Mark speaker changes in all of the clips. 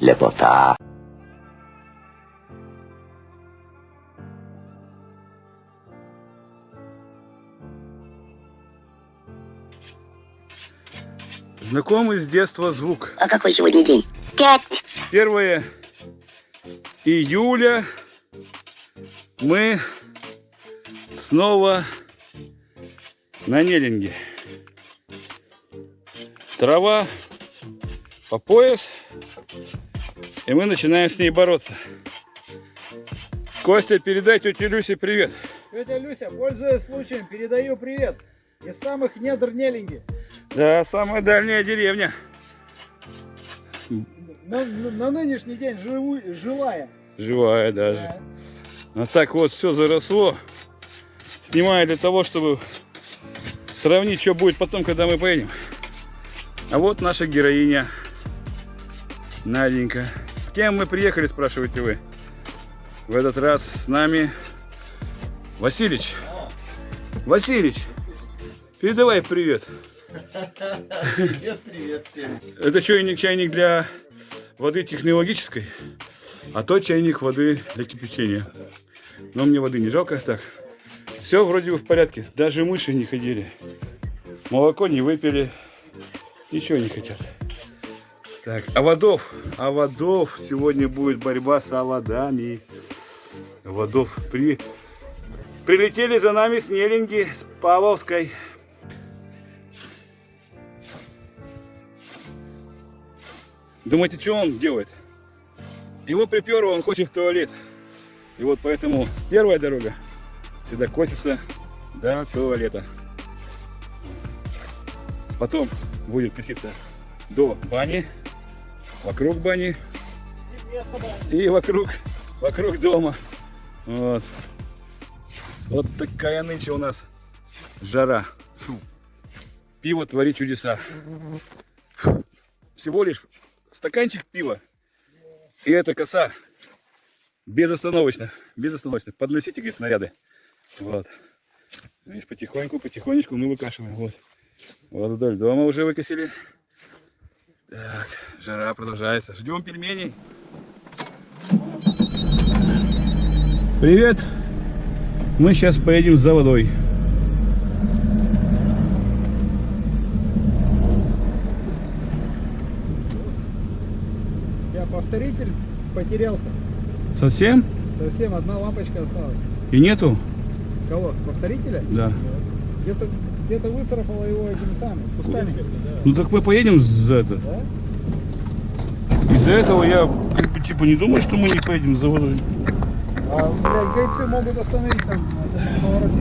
Speaker 1: лепота.
Speaker 2: Знакомый с детства звук.
Speaker 3: А какой сегодня день?
Speaker 4: Пятница.
Speaker 2: 1 июля мы снова на Неллинге. Трава по пояс, и мы начинаем с ней бороться. Костя, передай тете Люсе привет.
Speaker 5: Тетя Люся, пользуясь случаем, передаю привет из самых недр Нелинги.
Speaker 2: Да, самая дальняя деревня.
Speaker 5: На, на- на нынешний день живу, живая.
Speaker 2: Живая даже. А так вот все заросло. Снимаю для того, чтобы сравнить, что будет потом, когда мы поедем. А вот наша героиня. Наденька. Кем мы приехали, спрашиваете вы? В этот раз с нами Василич. Василич, передавай привет.
Speaker 6: Привет, привет всем.
Speaker 2: Это чайник, чайник для воды технологической, а то чайник воды для кипячения. Но мне воды не жалко. Так, все вроде бы в порядке. Даже мыши не ходили. Молоко не выпили. Ничего не хотят. Так, оводов. Оводов. Сегодня будет борьба с оводами. Оводов при... Прилетели за нами с Нелинги, с Павловской. Думаете, что он делает? Его приперло, он хочет в туалет. И вот поэтому первая дорога всегда косится до туалета. Потом будет коситься до бани, вокруг бани и вокруг, вокруг дома. Вот. Вот такая нынче у нас жара. Фу. Пиво творит чудеса. Всего лишь стаканчик пива. И эта коса безостановочно, безостановочно. Подносите, говорит, снаряды. Вот. Видишь, потихоньку, потихонечку мы выкашиваем. Вот. Вот вдоль дома уже выкосили. Так, жара продолжается. Ждем пельменей. Привет. Мы сейчас поедем за водой.
Speaker 5: Я повторитель потерялся.
Speaker 2: Совсем?
Speaker 5: Совсем одна лампочка осталась.
Speaker 2: И нету?
Speaker 5: Кого? Повторителя?
Speaker 2: Да.
Speaker 5: Где-то где-то выцарапала его этим самым, кустами.
Speaker 2: Ну так мы поедем за это.
Speaker 5: Да?
Speaker 2: Из-за этого я как бы типа не думаю, что мы не поедем за водой.
Speaker 5: А, блядь, гайцы могут остановить там повороте.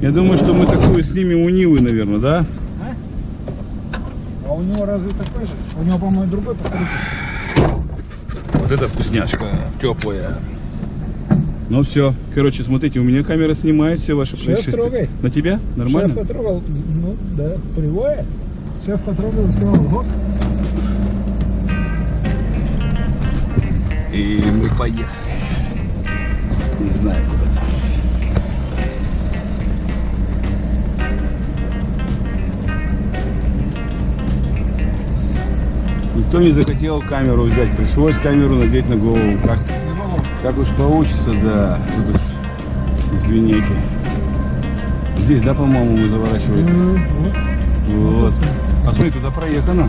Speaker 2: Я думаю, что мы такую снимем у Нивы, наверное, да?
Speaker 5: А у него разве такой же? У него, по-моему, другой повторитель.
Speaker 2: Вот это вкусняшка, теплая. Ну все, короче, смотрите, у меня камера снимает все ваши
Speaker 5: Шеф,
Speaker 2: происшествия.
Speaker 5: трогай.
Speaker 2: На тебя? Нормально?
Speaker 5: Шеф потрогал, ну да, привое. Шеф потрогал и сказал, вот.
Speaker 2: И мы поехали. Не знаю куда. Никто не захотел камеру взять, пришлось камеру надеть на голову. Как, как уж получится, да. Тут уж извините. Здесь, да, по-моему, мы заворачиваем?
Speaker 5: Вот.
Speaker 2: Вот. А смотри, туда проехано.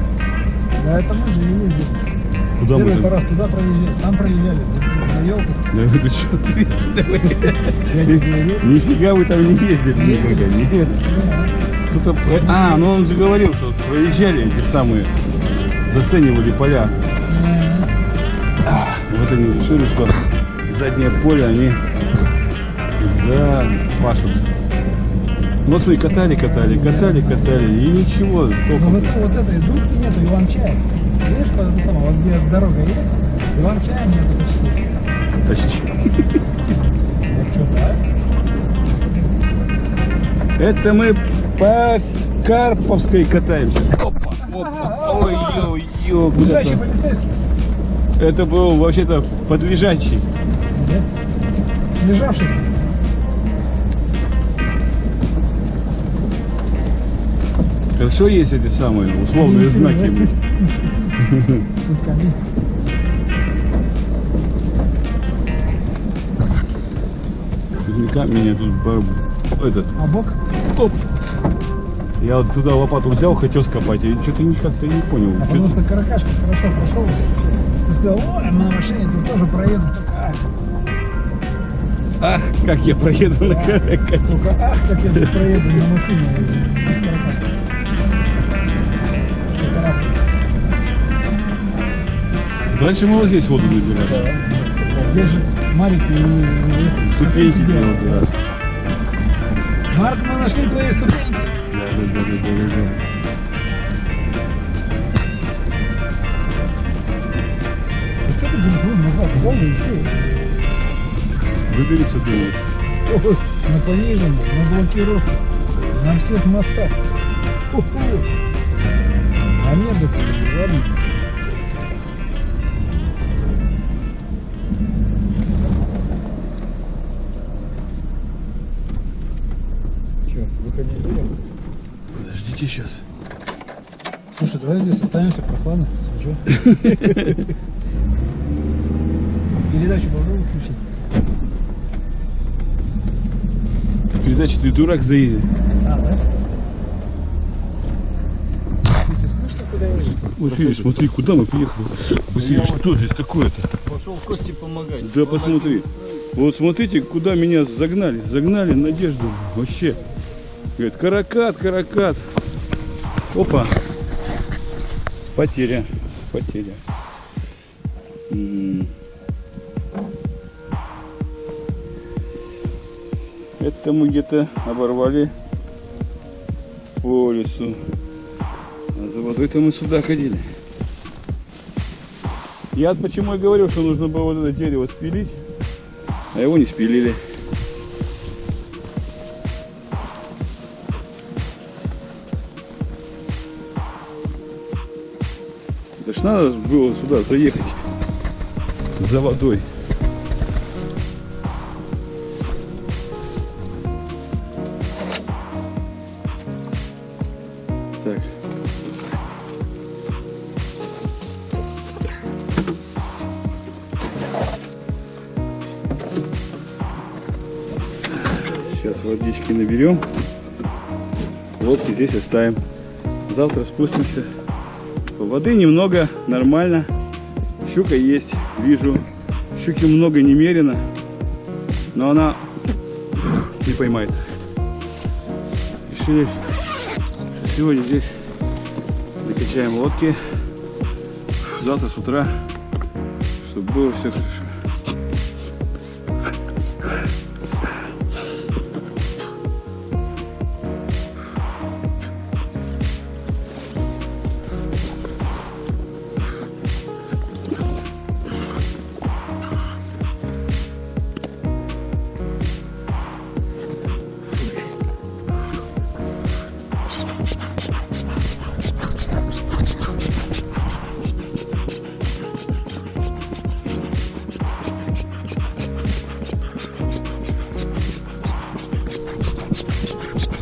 Speaker 5: Да, это мы же не ездили.
Speaker 2: Куда мы
Speaker 5: Первый раз туда проезжали, там проезжали, за, за елкой.
Speaker 2: Да это что. Нифига вы там не ездили никогда, нет. Кто-то... про- А, ну он же говорил, что проезжали эти самые, заценивали поля. Вот они решили, что заднее поле они запашут. Ну смотри, катали, катали, катали, катали, и ничего,
Speaker 5: Но
Speaker 2: толком.
Speaker 5: зато вот этой дудки нету, Иван-чая. Видишь, по этому самому, вот где дорога есть, Иван-чая нету почти.
Speaker 2: Почти.
Speaker 5: Вот что, да?
Speaker 2: Это мы по Карповской катаемся. Опа, опа, ой, ой, ой,
Speaker 5: Лежащий
Speaker 2: куда-то.
Speaker 5: полицейский.
Speaker 2: Это был вообще-то подлежащий.
Speaker 5: Нет? Слежавшийся.
Speaker 2: Хорошо есть эти самые условные знаки.
Speaker 5: Тут камень.
Speaker 2: А тут бар- этот.
Speaker 5: А бок? Топ.
Speaker 2: Я вот туда лопату взял, хотел скопать, и что-то не как-то не понял.
Speaker 5: А потому что каракашка хорошо прошел. Ты сказал, ой, мы на машине тут тоже проеду. Ах,
Speaker 2: как я проеду на каракате.
Speaker 5: только ах, как я проеду на машине без. Каракаша.
Speaker 2: Раньше мы вот здесь воду набирали.
Speaker 5: Здесь же и-
Speaker 2: Ступеньки да.
Speaker 5: Марк, мы нашли твои ступеньки.
Speaker 2: Да, да, да, да, да, да.
Speaker 5: А что ты бензин назад? Голый идти.
Speaker 2: Выберется, думаешь.
Speaker 5: Ой, на пониженном, на блокировке, на всех мостах. Ху-ху. А нет, так ладно. Че, выходить будем?
Speaker 2: Подождите сейчас.
Speaker 5: Слушай, давай здесь останемся, прохладно, свежо. Передачу попробуй включить.
Speaker 2: Передача ты дурак заедет.
Speaker 5: А, да?
Speaker 2: Вот видишь, смотри, куда мы приехали. Василий, что здесь такое-то?
Speaker 6: Пошел Косте помогать.
Speaker 2: Да посмотри. Вот смотрите, куда меня загнали. Загнали надежду. Вообще. Говорит, каракат, каракат. Опа. Потеря. Потеря. М. Это мы где-то оборвали по лесу. А за водой-то мы сюда ходили. Я почему и говорил, что нужно было вот это дерево спилить, а его не спилили. Это ж надо было сюда заехать за водой. Водички наберем. Лодки здесь оставим. Завтра спустимся. Воды немного, нормально. Щука есть, вижу. Щуки много немерено. Но она не поймается. Решили, что сегодня здесь накачаем лодки. Завтра с утра, чтобы было все хорошо.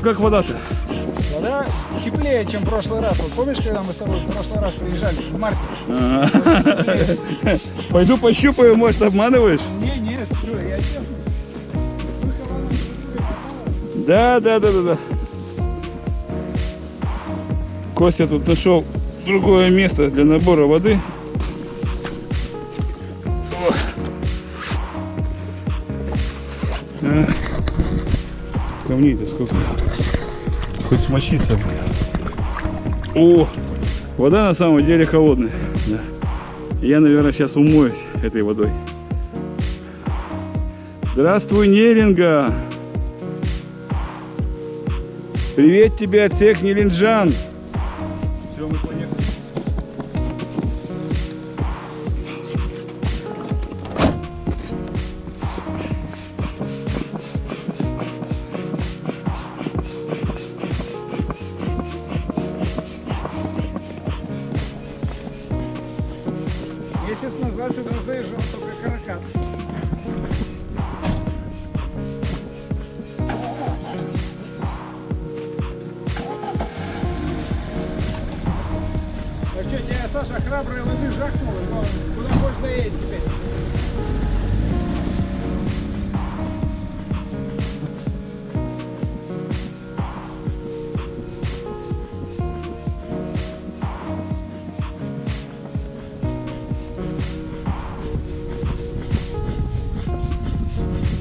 Speaker 2: Как вода-то?
Speaker 5: Вода теплее, чем в прошлый раз. Вот помнишь, когда мы с тобой в прошлый раз приезжали в марте?
Speaker 2: А. Пойду пощупаю, может обманываешь?
Speaker 5: Не, нет, что, я честно.
Speaker 2: Да, да, да, да, да. Костя тут нашел другое место для набора воды. А. Камней-то сколько. Хоть смочиться. О, вода на самом деле холодная. Да. Я, наверное, сейчас умоюсь этой водой. Здравствуй, Неринга! Привет тебе от всех нелинджан! Все, мы поехали.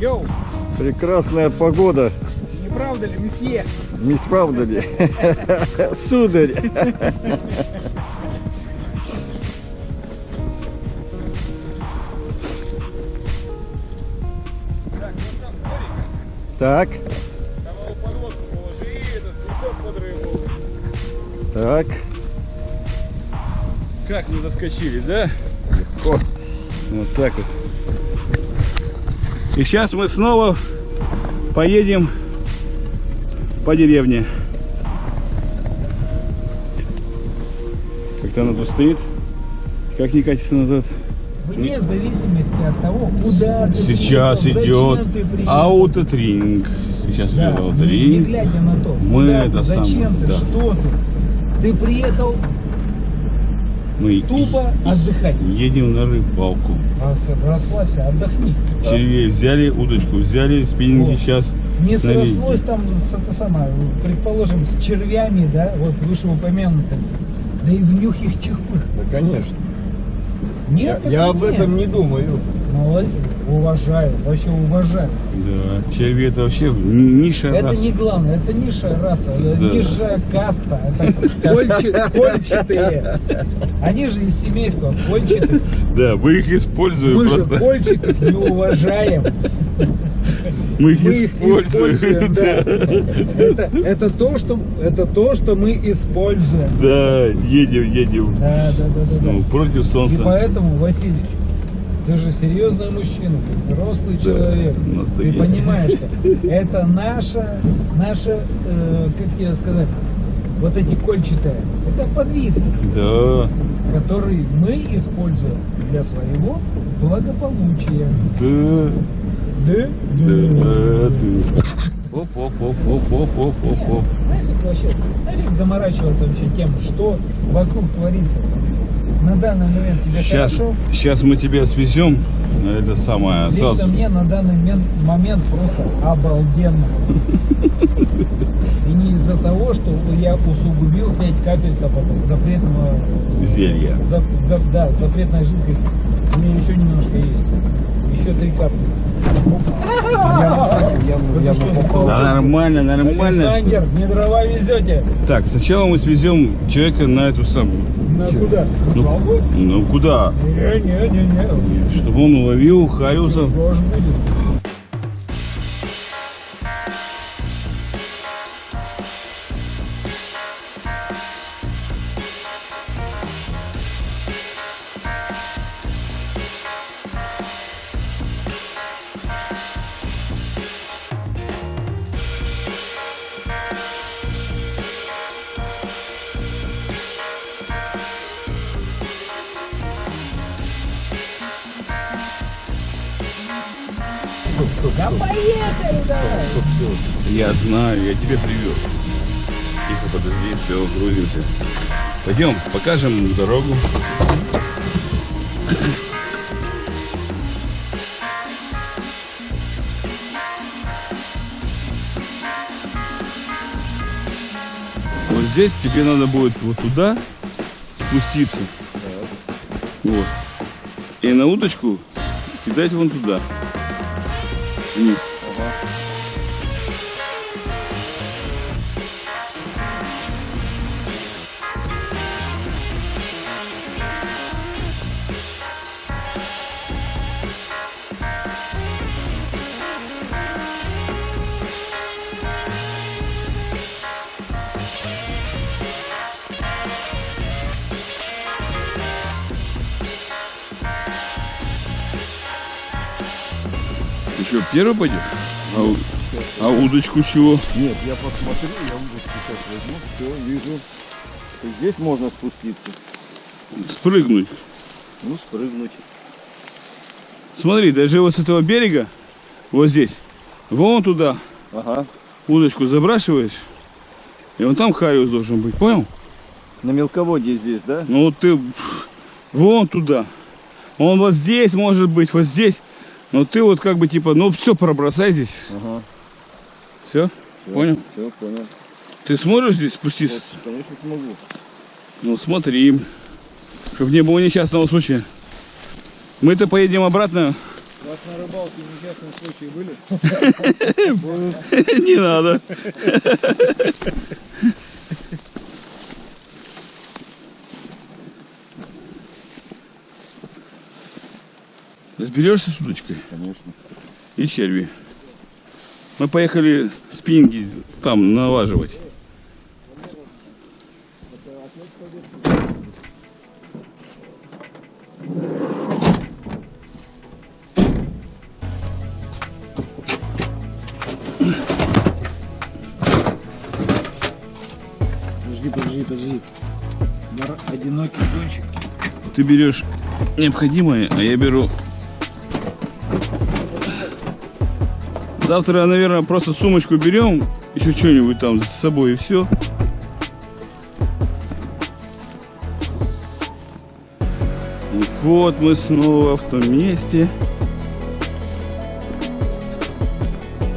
Speaker 5: Йоу,
Speaker 1: Прекрасная погода,
Speaker 5: не правда ли, месье?
Speaker 1: не правда ли? Сударь. Так, так.
Speaker 2: Как мы доскочили, да?
Speaker 1: О,
Speaker 2: Вот так вот. И сейчас мы снова поедем по деревне. Как-то она тут стоит. Как не катится назад?
Speaker 5: Вне зависимости от того, куда ты
Speaker 2: Сейчас
Speaker 5: приехал,
Speaker 2: идет
Speaker 5: ты приехал.
Speaker 2: аутотринг. Сейчас
Speaker 5: Да,
Speaker 2: идет
Speaker 5: не
Speaker 2: аутотринг.
Speaker 5: глядя на то,
Speaker 2: Мы
Speaker 5: куда
Speaker 2: это
Speaker 5: ты, зачем
Speaker 2: самое,
Speaker 5: ты,
Speaker 2: да.
Speaker 5: что ты. Ты приехал
Speaker 2: Мы
Speaker 5: тупо отдыхать.
Speaker 2: едем на рыбалку.
Speaker 5: Рас- Расслабься, отдохни.
Speaker 2: Червей взяли, удочку взяли, спиннинги
Speaker 5: Вот.
Speaker 2: сейчас.
Speaker 5: Не срослось там это самое, предположим, с червями, да, вот вышеупомянутым. Да и в нюх их чихпых.
Speaker 1: да, конечно.
Speaker 5: Нет,
Speaker 1: Я, я об
Speaker 5: нет.
Speaker 1: этом не думаю.
Speaker 5: Молодец. Уважаю, вообще уважаю.
Speaker 2: Да, черви это вообще ниша
Speaker 5: Это
Speaker 2: раса.
Speaker 5: не главное, это низшая раса, это
Speaker 2: Да.
Speaker 5: низшая каста, это кольчи- кольчатые. Они же из семейства кольчатых.
Speaker 2: Да, мы их используем
Speaker 5: Мы же
Speaker 2: просто.
Speaker 5: кольчатых не уважаем.
Speaker 2: Мы их
Speaker 5: Мы их
Speaker 2: используем.
Speaker 5: используем, да. Это, это, то, что, это то, что мы используем.
Speaker 2: Да, едем, едем.
Speaker 5: Да, да, да, да. да.
Speaker 2: Ну, против
Speaker 5: И
Speaker 2: солнца.
Speaker 5: поэтому, Васильевич, ты же серьезный мужчина, ты взрослый
Speaker 2: Да,
Speaker 5: человек. Ты понимаешь, что это наша, наша, э, как тебе сказать, вот эти кольчатые, это подвид,
Speaker 2: Да,
Speaker 5: который мы используем для своего благополучия.
Speaker 2: да,
Speaker 5: Да?
Speaker 2: да, да. Оп, оп, оп, оп, оп, оп, оп, оп.
Speaker 5: Нафиг вообще, нафиг заморачиваться вообще тем, что вокруг творится. На данный момент тебе
Speaker 2: Сейчас,
Speaker 5: хорошо.
Speaker 2: сейчас мы тебя свезем на это самое.
Speaker 5: Лично
Speaker 2: сад.
Speaker 5: мне на данный мен- момент просто обалденно. И не из-за того, что я усугубил 5 капель запретного,
Speaker 2: Зелья.
Speaker 5: за- за- да, запретная жидкость. У меня еще немножко есть. Еще три капли.
Speaker 2: Да, нормально, нормально.
Speaker 5: Александр, не дрова везете.
Speaker 2: Так, сначала мы свезем человека на эту самую.
Speaker 5: На куда?
Speaker 2: Ну, ну куда?
Speaker 5: Не, не, не, не.
Speaker 2: Чтобы он уловил Хариуса.
Speaker 5: Тоже будет. Да поехали давай.
Speaker 2: Я знаю, я тебе привез. Тихо, подожди, все, грузимся. Пойдем, покажем дорогу. Вот здесь тебе надо будет вот туда спуститься. Вот. И на удочку кидать вон туда. Peace. Ты что, первый пойдешь? А, у- а удочку чего?
Speaker 1: Нет, я посмотрю, я удочку сейчас возьму, все, вижу. Здесь можно спуститься.
Speaker 2: Спрыгнуть.
Speaker 1: Ну, спрыгнуть.
Speaker 2: Смотри, даже вот с этого берега, вот здесь, вон туда
Speaker 1: Ага.
Speaker 2: удочку забрасываешь, и вон там хариус должен быть, понял?
Speaker 1: На мелководье здесь, да?
Speaker 2: Ну ты пф, вон туда. Он вот здесь может быть, вот здесь. Но ты вот как бы типа, ну все пробросай здесь.
Speaker 1: Ага.
Speaker 2: Все? Понял?
Speaker 1: Все, понял.
Speaker 2: Ты сможешь здесь спуститься?
Speaker 1: Вот, конечно, смогу.
Speaker 2: Ну смотри, чтобы не было несчастного случая. Мы-то поедем обратно.
Speaker 5: У вас на рыбалке несчастные случаи были?
Speaker 2: Не надо. Разберешься с удочкой
Speaker 1: Конечно.
Speaker 2: и черви. Мы поехали спинги там налаживать.
Speaker 5: Подожди, подожди, подожди. Одинокий гонщик.
Speaker 2: Ты берешь необходимое, а я беру... Завтра, наверное, просто сумочку берем, еще что-нибудь там с собой и все. И вот мы снова в том месте,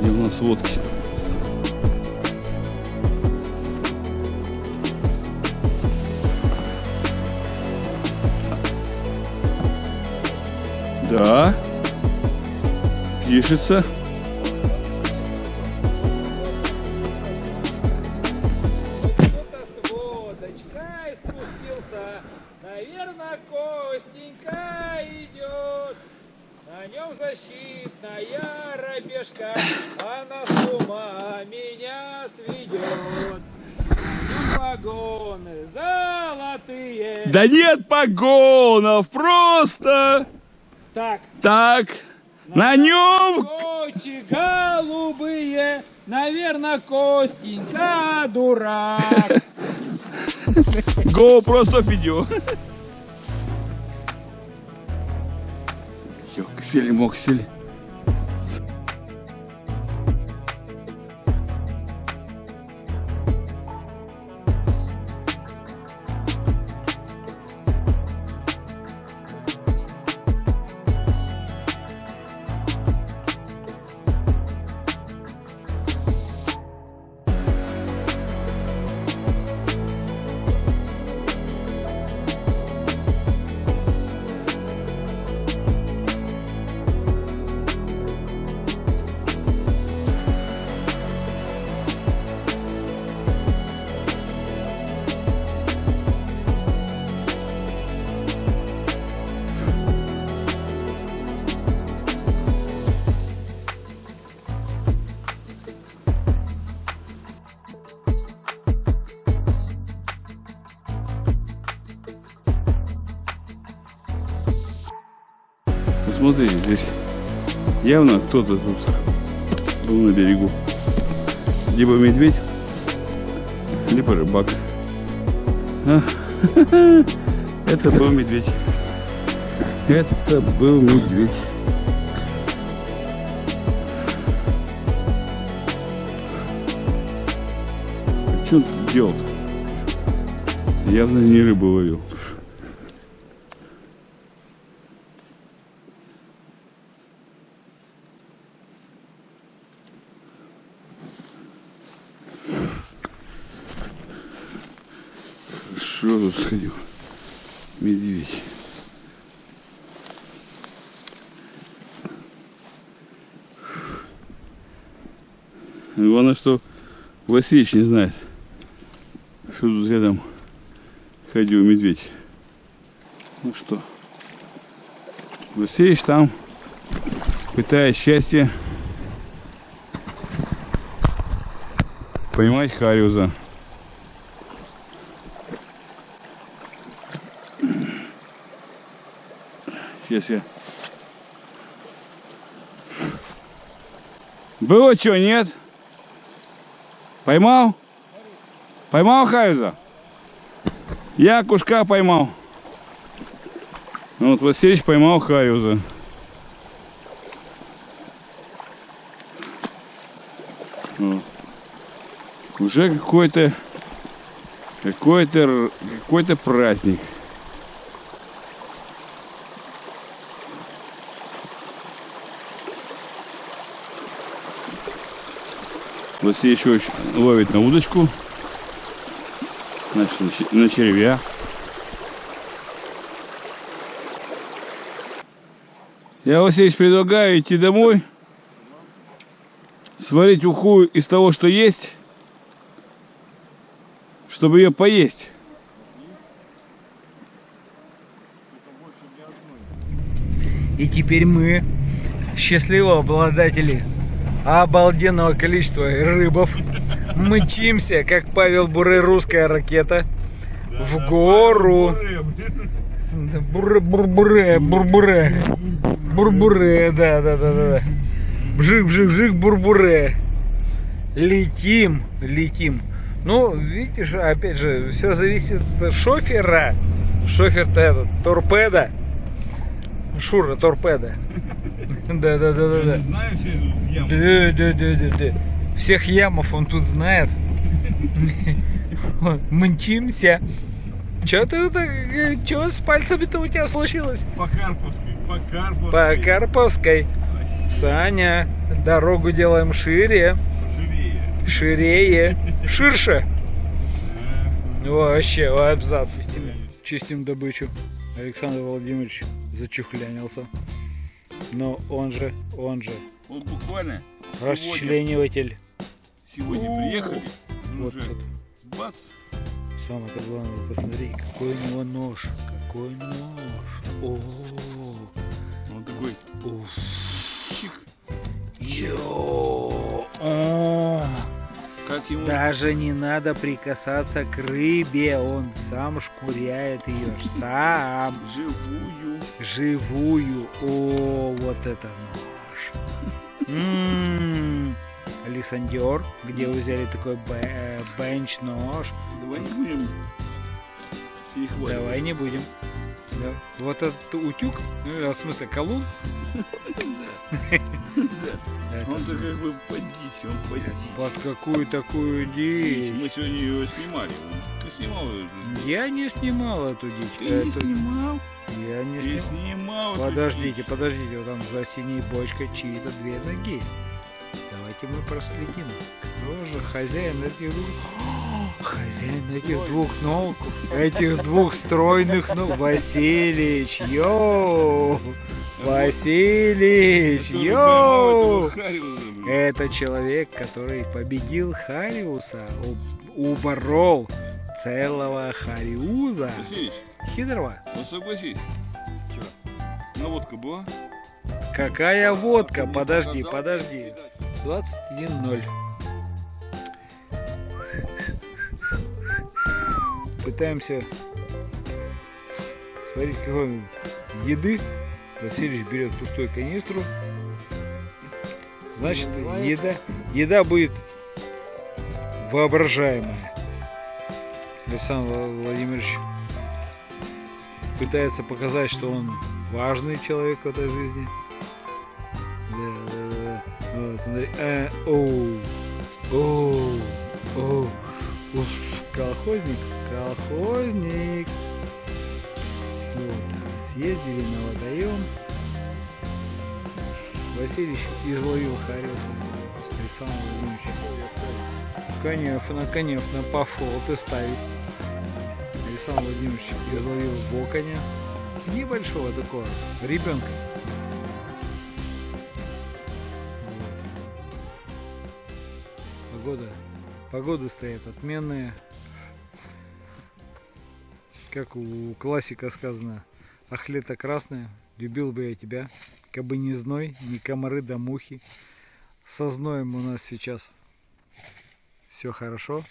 Speaker 2: где у нас лодки. Да. Пишется. Да нет погонов, просто
Speaker 3: Так,
Speaker 2: так. На нем
Speaker 3: очи голубые, наверное, Костенька дурак.
Speaker 2: Go просто видео. Ёксели, смотри, здесь явно кто-то тут был на берегу. Либо медведь, либо рыбак. А, Это был медведь. Это был медведь. Что он тут делал? Явно не рыбу ловил. Хорошо тут сходил. Медведь. Главное, что Васильевич не знает, что тут рядом ходил медведь. Ну что, Васильевич там пытает счастье поймать Хариуза. Я. Было что, нет? Поймал? Поймал Хайза? Я кушка поймал. Ну Вот Васильевич поймал Хаюза. Вот. Уже какой-то Какой-то какой-то праздник. Еще ловит на удочку. Значит, на че- на червя. Я, Васильевич, предлагаю идти домой, сварить уху из того, что есть, чтобы ее поесть.
Speaker 5: И теперь мы, счастливые обладатели обалденного количества рыбов, мчимся, как Павел Буре, русская ракета, в гору. Да, Буре, бурбуре, бурбуре. Бурбуре, да, да, да, да. да. Бжик, бжик, бжик, бурбуре. Летим, летим. Ну, видишь, опять же, все зависит от шофера. Шофер-то этот, торпеда. Шура, торпеда. Да, да, да, да, да.
Speaker 2: Знаю все ямы.
Speaker 5: Да, да, да, да, да. Всех ямов он тут знает. Мчимся. Че ты так, что с пальцами-то у тебя случилось?
Speaker 2: По Карповской, по Карповской.
Speaker 5: По Карповской. Саня, дорогу делаем шире, ширее, ширше. Вообще, абзац. Чистим добычу. Александр Владимирович зачухлянился. Но он же, он же
Speaker 2: Вот буквально сегодня,
Speaker 5: расчлениватель.
Speaker 2: сегодня приехали. ну
Speaker 5: Вот
Speaker 2: уже
Speaker 5: тут.
Speaker 2: бац.
Speaker 5: Самое-то главное, посмотри, какой у него нож. Какой нож. О,
Speaker 2: Он такой
Speaker 5: уф.
Speaker 2: чик.
Speaker 5: Йо. О,
Speaker 2: Как ему
Speaker 5: Даже не надо прикасаться к рыбе, он сам шкуряет ее, сам,
Speaker 2: живую.
Speaker 5: живую. О, вот это нож. М, Лисандер, где вы взяли такой бе- бенч-нож?
Speaker 2: Давай не будем.
Speaker 5: Давай не будем. Да. Вот этот утюг, ну, в смысле колун. Это
Speaker 2: Он
Speaker 5: с-
Speaker 2: же как бы под дичь, он под дичь.
Speaker 5: Под какую такую
Speaker 2: Мы
Speaker 5: дичь?
Speaker 2: сегодня его снимали. Ты снимал ее?
Speaker 5: Я не снимал эту дичь.
Speaker 2: Ты не
Speaker 5: Это-
Speaker 2: снимал?
Speaker 5: Я не
Speaker 2: Ты
Speaker 5: снимал.
Speaker 2: снимал эту
Speaker 5: Подождите,
Speaker 2: дичь.
Speaker 5: подождите, вот там за синей бочкой чьи-то две ноги. Давайте мы проследим. Кто же хозяин этих двух... О, Хозяин этих двух ног, этих двух стройных ног. Василич, йоу! Василич, йоу! Это человек, который победил Хариуса, уборол целого Хариуза.
Speaker 2: Василич,
Speaker 5: Хитрого.
Speaker 2: ну согласись. Наводка была?
Speaker 5: Какая водка? Подожди, подожди. 21.0. Пытаемся сварить какой еды. Васильевич берет пустую канистру. Значит, еда, еда будет воображаемая. Александр Владимирович пытается показать, что он важный человек в этой жизни. Да, да, да. Вот, смотри. Э, оу, оу, оу. Уф, колхозник, колхозник. Вот, съездили на водоем. Васильевич изловил Хариуса. Александр Владимирович. Конечно, конечно, по фото ставить. Александр Владимирович изловил воконя. Небольшого такого, ребенка. Вот. Погода. Погода стоит отменная. Как у классика сказано. Ах, лето красное, любил бы я тебя. Кабы не зной, ни комары да мухи. Со зноем у нас сейчас все хорошо.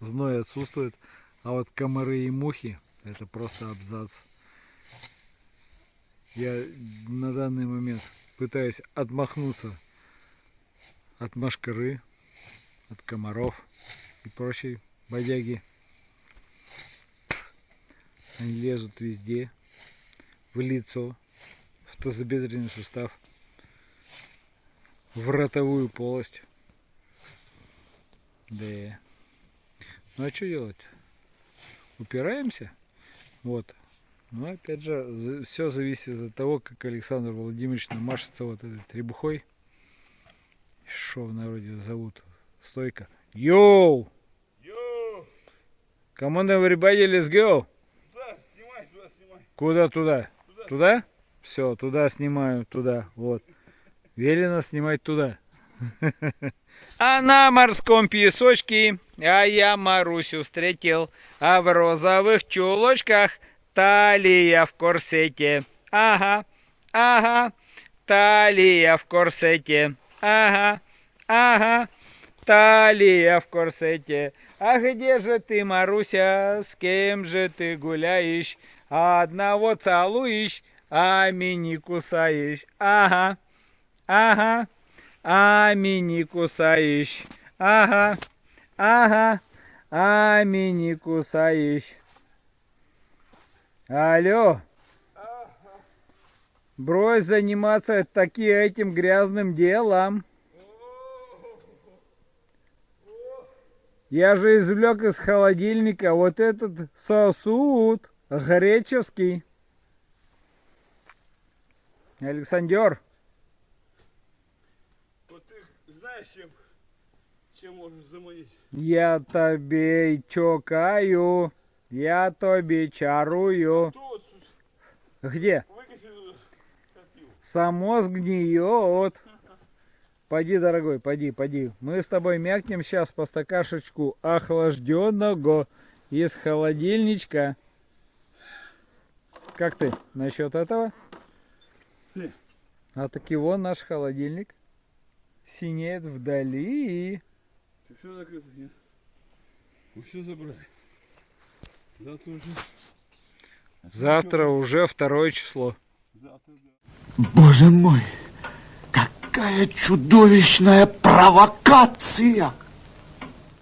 Speaker 5: Зной отсутствует. А вот комары и мухи это просто абзац. Я на данный момент пытаюсь отмахнуться от машкары, от комаров и прочей бодяги. Они лезут везде, в лицо, в тазобедренный сустав, в ротовую полость. Да. Ну а что делать? упираемся. Вот. Но опять же, все зависит от того, как Александр Владимирович намашется вот этой требухой. Что в народе зовут? Стойка. Йоу!
Speaker 2: Йоу!
Speaker 5: Come on, everybody, let's go!
Speaker 2: Туда снимай, туда снимай.
Speaker 5: Куда туда? Туда? Все, туда снимаю, туда, вот. Велено снимать туда. А на морском песочке, а я Марусю встретил, а в розовых чулочках талия в корсете. Ага, ага, талия в корсете. Ага, ага, талия в корсете. А где же ты, Маруся, с кем же ты гуляешь? Одного целуешь, а мини кусаешь. Ага, ага, а мини кусаешь. Ага, ага, а мини кусаешь. Алло. Брось заниматься таки этим грязным делом. Я же извлек из холодильника вот этот сосуд греческий. Александр,
Speaker 2: Вот ты знаешь, чем, чем можешь заманить?
Speaker 5: я тебе чокаю, я тебе чарую.
Speaker 2: Тут
Speaker 5: Где?
Speaker 2: выкиси туда.
Speaker 5: Само сгниет. Пойди, дорогой, пойди, пойди. Мы с тобой мякнем сейчас по стакашечку охлажденного из холодильничка. Как ты насчет этого? А таки вон наш холодильник. Синеет вдали.
Speaker 2: Ты все закрыто, нет? Мы все забрали. Завтра уже.
Speaker 5: Завтра уже второе число.
Speaker 2: Завтра, да.
Speaker 4: Боже мой, какая чудовищная провокация!